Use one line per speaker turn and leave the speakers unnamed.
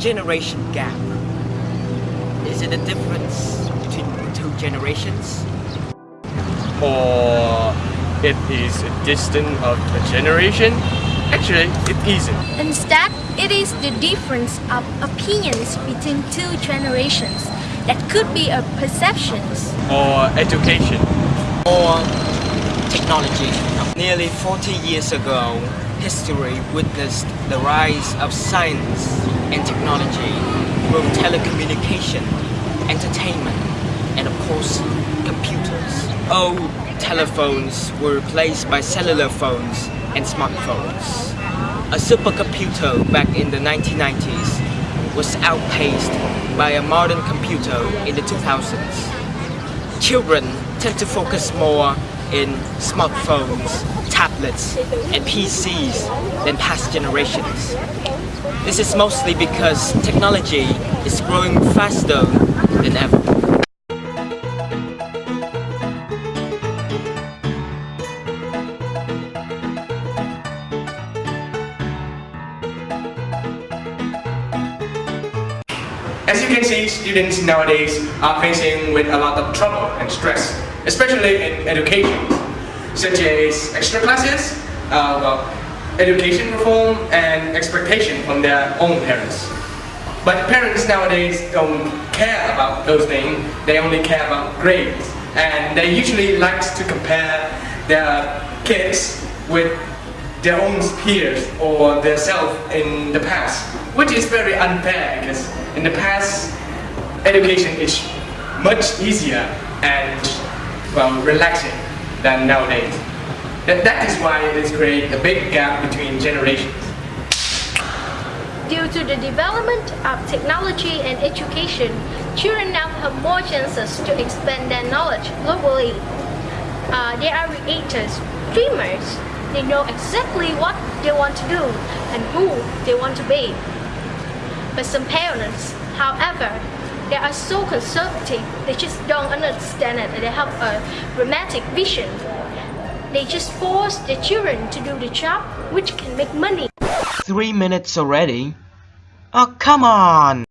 Generation gap. Is it a difference between two generations?
or it is a distance of a generation? Actually, it isn't.
Instead, it is the difference of opinions between two generations that could be a perceptions.
Or education.
Or technology? Nearly 40 years ago, history witnessed the rise of science and technology through telecommunication, entertainment, and of course, computers. Old telephones were replaced by cellular phones and smartphones. A supercomputer back in the 1990s was outpaced by a modern computer in the 2000s. Children tend to focus more in smartphones, tablets, and PCs than past generations. This is mostly because technology is growing faster than ever.
As you can see, students nowadays are facing with a lot of trouble and stress, especially in education, such as extra classes, uh, well, education reform, and expectation from their own parents. But parents nowadays don't care about those things, they only care about grades. And they usually like to compare their kids with their own peers or themselves in the past, which is very unfair because in the past, education is much easier and well relaxing than nowadays. That, that is why it created a big gap between generations.
Due to the development of technology and education, children now have more chances to expand their knowledge globally. Uh, they are creators, dreamers. They know exactly what they want to do and who they want to be. But some parents, however, they are so conservative, they just don't understand it. They have a romantic vision. They just force their children to do the job which can make money.
Three minutes already? Oh, come on!